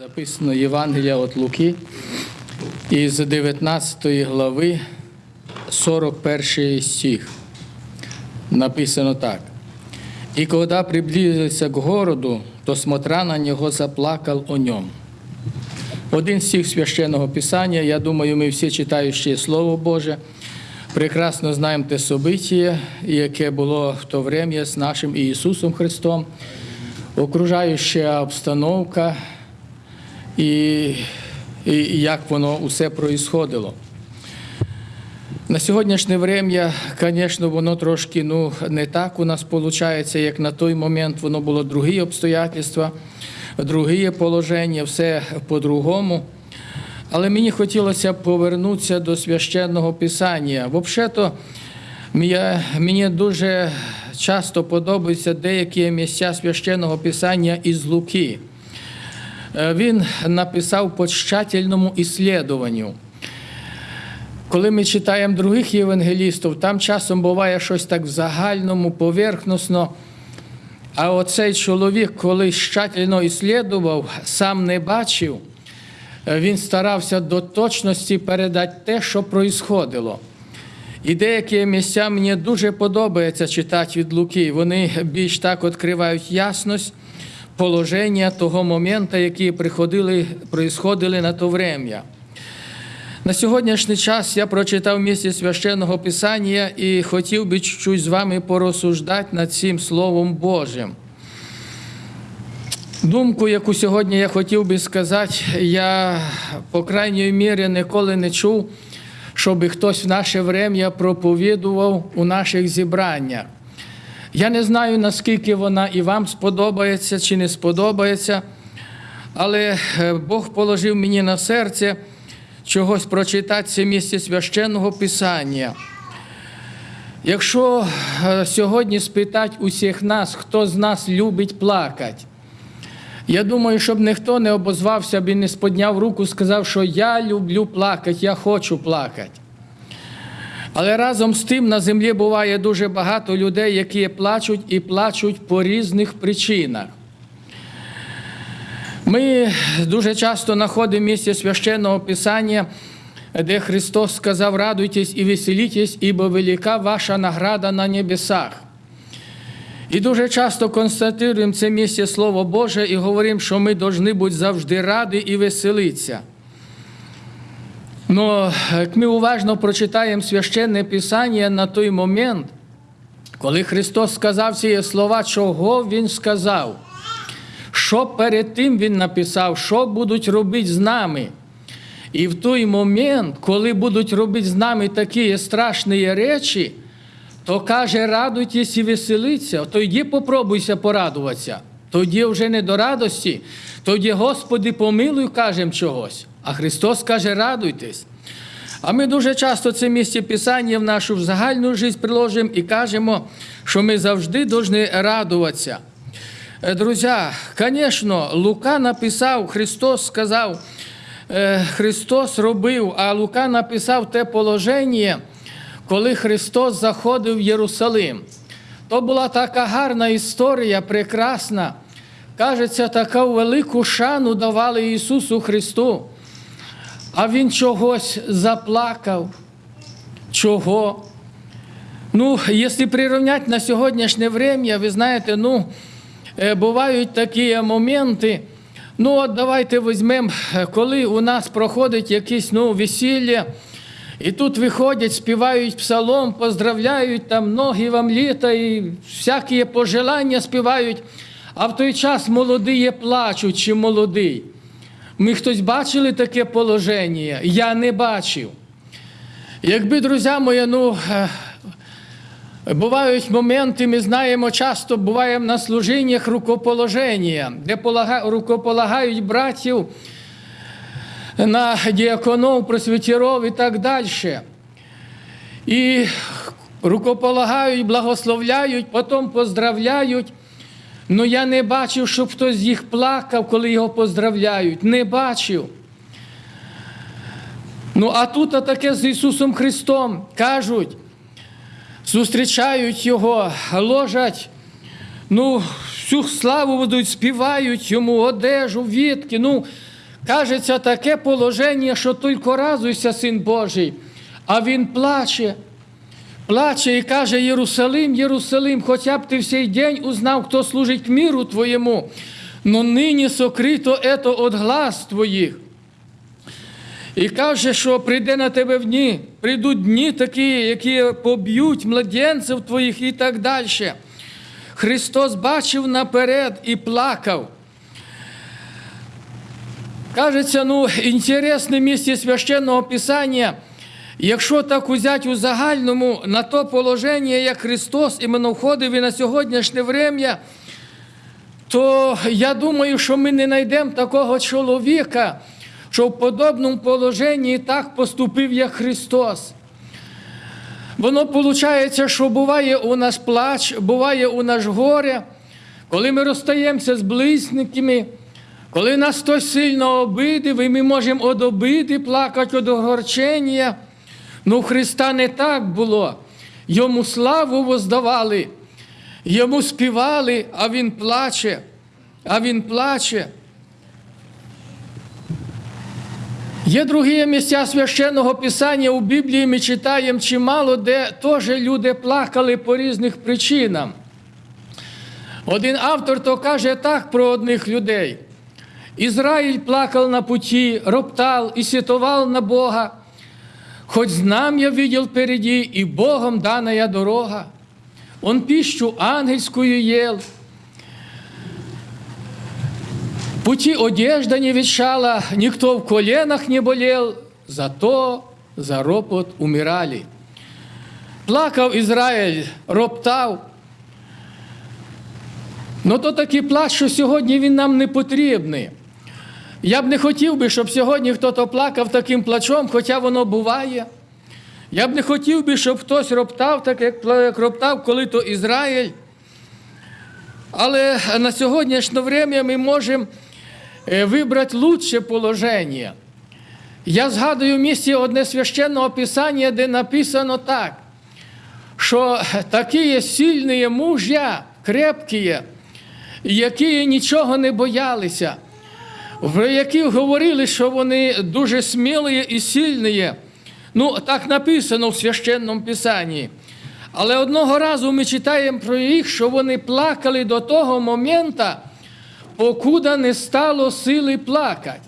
Записано Євангелія від Луки із 19 глави 41 стих. Написано так. «И когда приблизился к городу, то, смотря на него, заплакал о нем». Один стих священного Писання, я думаю, ми всі читаючи Слово Боже, прекрасно знаємо те собиття, яке було в то время з нашим Ісусом Христом, окружаюча обстановка і, і як воно усе происходило. На сьогоднішнє время, звісно, воно трошки ну, не так у нас виходить, як на той момент воно було другі обстоятельства, другі положення, все по-другому. Але мені хотілося повернутися до священного писання. Взагалі-то мені дуже часто подобаються деякі місця священного писання із Луки. Е, Він написав по тщательному іслідуванню. Коли ми читаємо других євангелістів, там часом буває щось так в загальному, поверхносно. А оцей чоловік, коли тщательно іслідував, сам не бачив, е, він старався до точності передати те, що проїсходило. І деякі місця мені дуже подобається читати від Луки. Вони більш так відкривають ясність положення того моменту, які приходили, происходили на то время. На сьогоднішній час я прочитав місце священного Писання і хотів би чуть-чуть з вами порозсуждати над цим Словом Божим. Думку, яку сьогодні я хотів би сказати, я, по крайній мірі, ніколи не чув, щоб хтось в наше время проповідував у наших зібраннях. Я не знаю, наскільки вона і вам сподобається чи не сподобається, але е, Бог положив мені на серце чогось прочитати це місце священного Писання. Якщо е, сьогодні спитати усіх нас, хто з нас любить плакати, я думаю, щоб ніхто не обозвався б і не сподняв руку, сказав, що я люблю плакати, я хочу плакати. Але разом з тим на землі буває дуже багато людей, які плачуть і плачуть по різних причинах. Ми дуже часто знаходимо місце священного Писання, де Христос сказав: радуйтесь і веселітесь, ібо велика ваша награда на небесах. І дуже часто констатуємо це місце Слово Боже і говоримо, що ми повинні бути завжди раді і веселитися. Но як ми уважно прочитаємо священне Писання на той момент, коли Христос сказав ці слова, чого Він сказав, що перед тим Він написав, що будуть робити з нами. І в той момент, коли будуть робити з нами такі страшні речі, то каже, радуйтесь і веселіться, тоді попробуйся порадуватися. Тоді вже не до радості, тоді, Господи, помилуй, кажемо чогось. А Христос каже, радуйтесь. А ми дуже часто це місце Писання в нашу загальну життя приложимо і кажемо, що ми завжди повинні радуватися. Е, Друзі, звісно, Лука написав, Христос сказав, е, Христос робив, а Лука написав те положення, коли Христос заходив в Єрусалим. То була така гарна історія, прекрасна. Кажеться, таку велику шану давали Ісусу Христу, а Він чогось заплакав. Чого? Ну, якщо прирівняти на сьогоднішнє время, ви знаєте, ну, е, бувають такі моменти. Ну, от давайте візьмемо, коли у нас проходить якесь ну, весілля, і тут виходять, співають псалом, поздравляють, там ноги вам літа і всякі пожелання співають, а в той час молоді плачуть чи молодий. Ми хтось бачили таке положення? Я не бачив. Якби, друзі мої, ну, е, бувають моменти, ми знаємо, часто буваємо на служіннях рукоположення, де рукополагають братів на діаконов, просвітіров і так далі. І рукополагають, благословляють, потім поздравляють. Ну я не бачив, щоб хтось з їх плакав, коли його поздравляють. Не бачив. Ну, а тут таке з Ісусом Христом кажуть, зустрічають Його, ложать, ну, всю славу ведуть, співають йому одежу, вітки. Ну, кажеться, таке положення, що тільки разуйся, син Божий, а він плаче. Плаче і каже Єрусалим, Єрусалим, хоча б ти в цей день узнав, хто служить міру твоєму, но нині сокрито ето от глаз твоїх. І каже, що прийде на тебе в дні, прийдуть дні такі, які поб'ють младенців твоїх і так далі. Христос бачив наперед і плакав. Кажеться, ну, інтересне місце священного Писання, якщо так узяти у загальному на то положення, як Христос іменно входив і на сьогоднішнє время, то я думаю, що ми не знайдемо такого чоловіка, що в подобному положенні так поступив, як Христос. Воно виходить, що буває у нас плач, буває у нас горе, коли ми розстаємося з близькими, коли нас хтось сильно обидив, і ми можемо од обиди плакати, од огорчення. Ну, у Христа не так було. Йому славу воздавали, йому співали, а він плаче, а він плаче. Є другі місця священного Писання у Біблії ми читаємо чимало, де теж люди плакали по різних причинам. Один автор то каже так про одних людей. Ізраїль плакав на путі, роптал і сітував на Бога. Хоть знам'я видел впереди, и Богом данная дорога. Он пищу ангельскую ел. Пути одежда не ветшала, никто в коленах не болел, зато за ропот умирали. Плакав Ізраїль, роптав. Ну то такий плач, що сьогодні він нам не потрібний. Я б не хотів би, щоб сьогодні хтось плакав таким плачом, хоча воно буває. Я б не хотів би, щоб хтось роптав, так як роптав, коли то Ізраїль. Але на сьогоднішнє время ми можемо вибрати лучше положення. Я згадую в місці одне священного писання, де написано так, що такі сильні мужя, крепкі, які нічого не боялися в яких говорили, що вони дуже смілі і сильні. Ну, так написано в священному Писанні. Але одного разу ми читаємо про їх, що вони плакали до того моменту, покуда не стало сили плакати.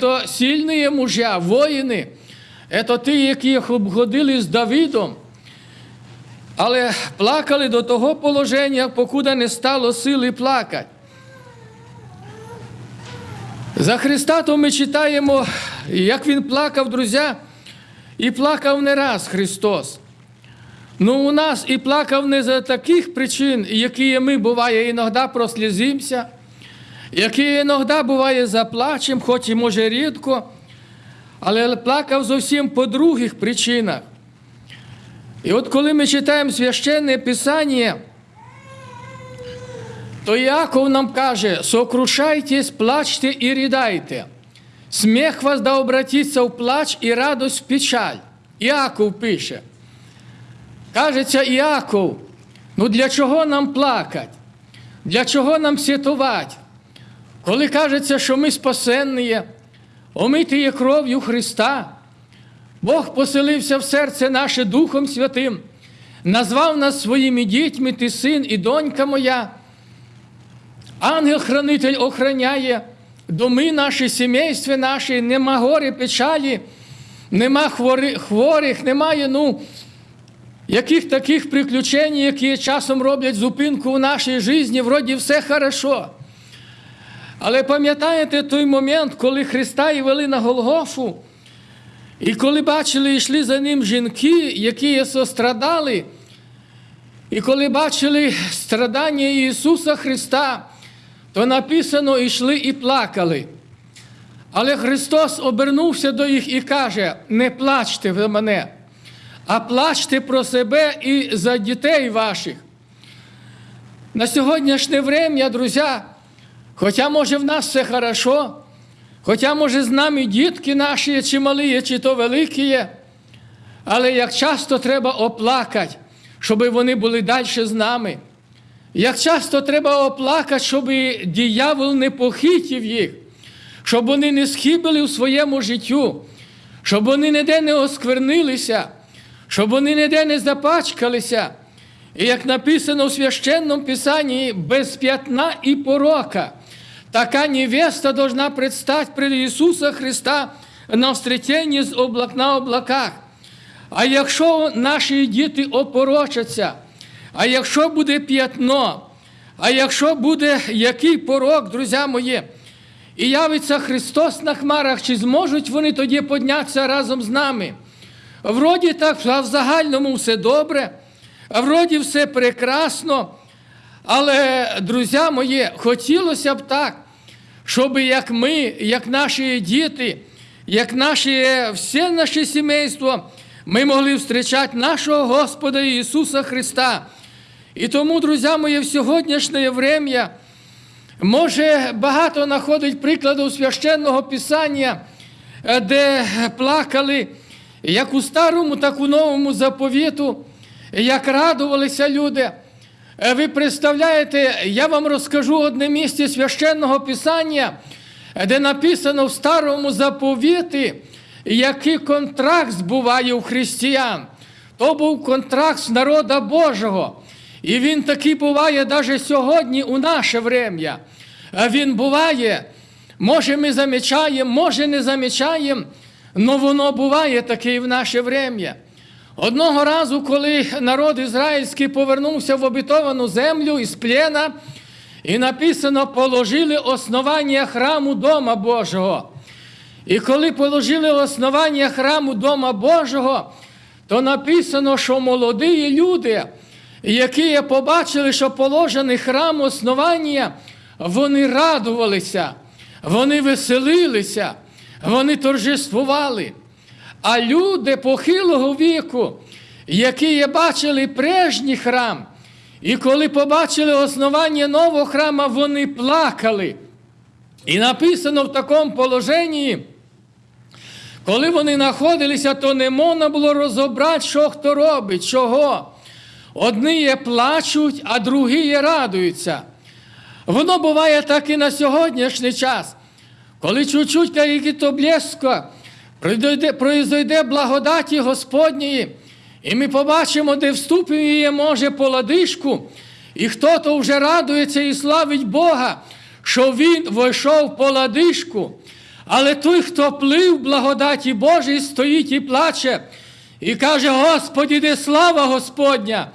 Це сильні мужя, воїни, це ті, які обходили з Давидом. Але плакали до того положення, покуда не стало сили плакати. За Христа то ми читаємо, як Він плакав, друзі, і плакав не раз Христос. Ну, у нас і плакав не за таких причин, які ми буває, іноді прослізимося, які іноді буває заплачем, хоч і може рідко, але плакав зовсім по других причинах. І от коли ми читаємо священне Писання, то Яков нам каже, сокрушайтесь, плачте і рідайте. Сміх вас да обратиться в плач і радость в печаль. Іаков пише. Кажеться Іаков, ну для чого нам плакати? Для чого нам святувати? Коли кажеться, що ми спасенні, омиті є кров'ю Христа, Бог поселився в серце наше Духом Святим, назвав нас своїми дітьми, ти син і донька моя. Ангел-хранитель охраняє доми наші, сімейства наші, нема гори, печалі, нема хворих, немає ну, яких таких приключень, які часом роблять зупинку в нашій житті, вроді все хорошо. Але пам'ятаєте той момент, коли Христа і вели на Голгофу, і коли бачили, йшли за ним жінки, які сострадали, і коли бачили страдання Ісуса Христа, то написано, йшли і плакали. Але Христос обернувся до їх і каже: не плачте за мене, а плачте про себе і за дітей ваших. На сьогоднішнє время, друзі, хоча може в нас все хорошо, хоча може з нами дітки наші, чи малі, чи то великі є, але як часто треба оплакати, щоб вони були далі з нами. Як часто треба оплакати, щоб діявол не похитів їх, щоб вони не схибили у своєму життю, щоб вони ніде не осквернилися, щоб вони ніде не запачкалися. І як написано в священному Писанні, без п'ятна і порока, така невеста должна предстати перед Ісуса Христа на встреченні з облак на облаках. А якщо наші діти опорочаться, а якщо буде п'ятно, а якщо буде який порок, друзі мої, і явиться Христос на хмарах, чи зможуть вони тоді піднятися разом з нами? Вроді так, а в загальному все добре, а вроді все прекрасно. Але, друзі мої, хотілося б так, щоб як ми, як наші діти, як наші, все наше сімейство, ми могли зустрічати нашого Господа Ісуса Христа. І тому, друзі мої, в сьогоднішнє время може багато знаходить прикладів священного Писання, е, де плакали як у старому, так у новому заповіту, як радувалися люди. Е, Ви представляєте, я вам розкажу одне місце священного Писання, де написано в старому заповіті, який контракт збуває у християн. То був контракт з народа Божого. І він такий буває навіть сьогодні у наше врем'я. Е, Він буває, може ми замічаємо, може не замічаємо, але воно буває таке і в наше врем'я. Одного разу, коли народ ізраїльський повернувся в обітовану землю із плена, і написано, положили основання храму Дома Божого. І коли положили основання храму Дома Божого, то написано, що молоді люди, які побачили, що положений храм основання, вони радувалися, вони веселилися, вони торжествували. А люди похилого віку, які бачили прежній храм, і коли побачили основання нового храма, вони плакали. І написано в такому положенні, коли вони знаходилися, то не можна було розібрати, що хто робить, чого. Одні плачуть, а другі радуються. Воно буває так і на сьогоднішній час, коли чуть-чуть який-то блеско, Пройде, благодаті Господньої, і ми побачимо, де вступив може, по ладишку, і хто то вже радується і славить Бога, що він вийшов по ладишку. Але той, хто плив благодаті Божій, стоїть і плаче, і каже: Господи, де слава Господня!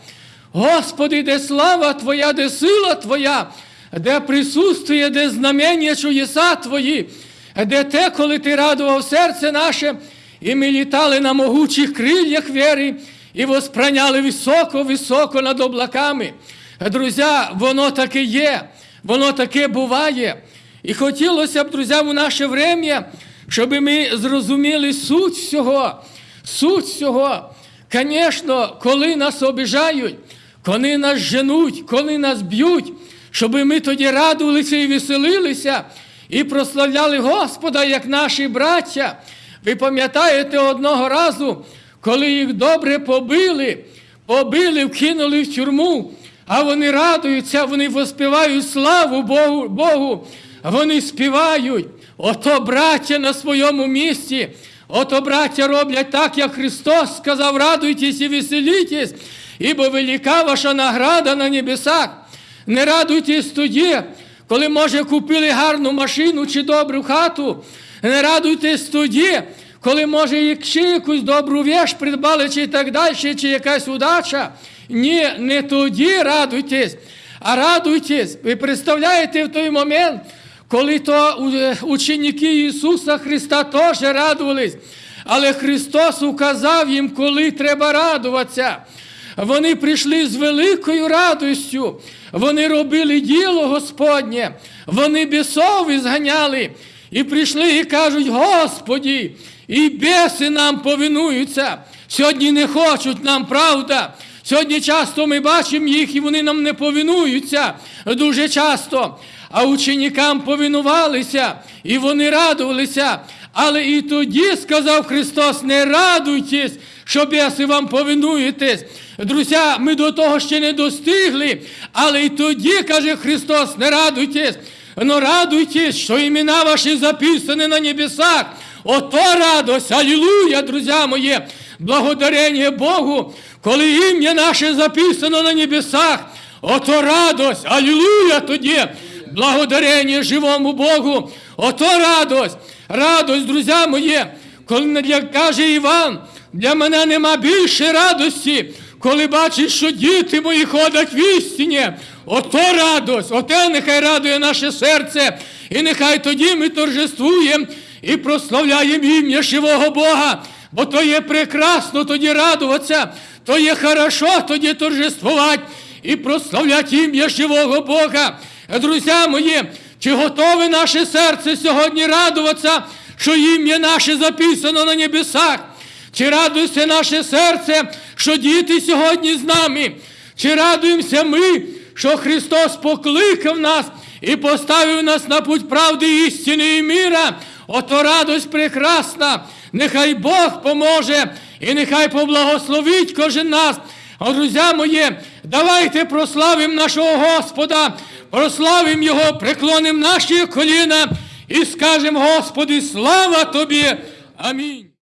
Господи, де слава Твоя, де сила Твоя, де присутствує, де знамення чудеса Твої де те, коли ти радував серце наше, і ми літали на могучих крильях віри і воспраняли високо-високо над облаками. Друзі, воно таке є, воно таке буває. І хотілося б, друзі, у наше врем'я, щоб ми зрозуміли суть всього, суть всього. Звісно, коли нас обіжають, коли нас женуть, коли нас б'ють, щоб ми тоді радувалися і веселилися і прославляли Господа, як наші браття. Ви пам'ятаєте одного разу, коли їх добре побили, побили, вкинули в тюрму, а вони радуються, вони воспівають славу Богу, Богу. Вони співають. Ото браття на своєму місці. Ото браття роблять так, як Христос сказав, радуйтесь і веселітесь, ібо велика ваша награда на небесах. Не радуйтесь тоді, коли, може, купили гарну машину чи добру хату, не радуйтесь тоді, коли, може, ще якусь добру віж придбали, чи так далі, чи якась удача. Ні, не тоді радуйтесь, а радуйтесь. Ви представляєте в той момент, коли то е, ученики Ісуса Христа теж радувались, але Христос указав їм, коли треба радуватися. Вони прийшли з великою радістю, вони робили діло Господнє, вони бісов зганяли і прийшли і кажуть, Господі, і біси нам повинуються. Сьогодні не хочуть нам правда. Сьогодні часто ми бачимо їх, і вони нам не повинуються дуже часто. А ученикам повинувалися, і вони радувалися. Але і тоді сказав Христос: не радуйтесь, що беси вам повинуєтесь. Друзі, ми до того ще не достигли, але й тоді, каже Христос, не радуйтесь, но радуйтесь, що імена ваші записані на небесах. Ото радость, алілуя, друзі мої, благодарення Богу, коли ім'я наше записано на небесах. Ото радость, алілуя тоді, благодарення живому Богу, ото радость, радость, друзі мої, коли каже Іван, для мене нема більше радості, коли бачиш, що діти мої ходять в істині. Ото радость, оте нехай радує наше серце, і нехай тоді ми торжествуємо і прославляємо ім'я живого Бога, бо то є прекрасно тоді радуватися, то є хорошо тоді торжествувати і прославляти ім'я живого Бога. Друзі мої, чи готове наше серце сьогодні радуватися, що ім'я наше записано на небесах? Чи радується наше серце, що діти сьогодні з нами? Чи радуємося ми, що Христос покликав нас і поставив нас на путь правди, істини і міра? Ото радость прекрасна. Нехай Бог поможе і нехай поблагословить кожен нас. А, друзі мої, давайте прославимо нашого Господа, прославимо Його, преклонимо наші коліна і скажемо, Господи, слава Тобі! Амінь.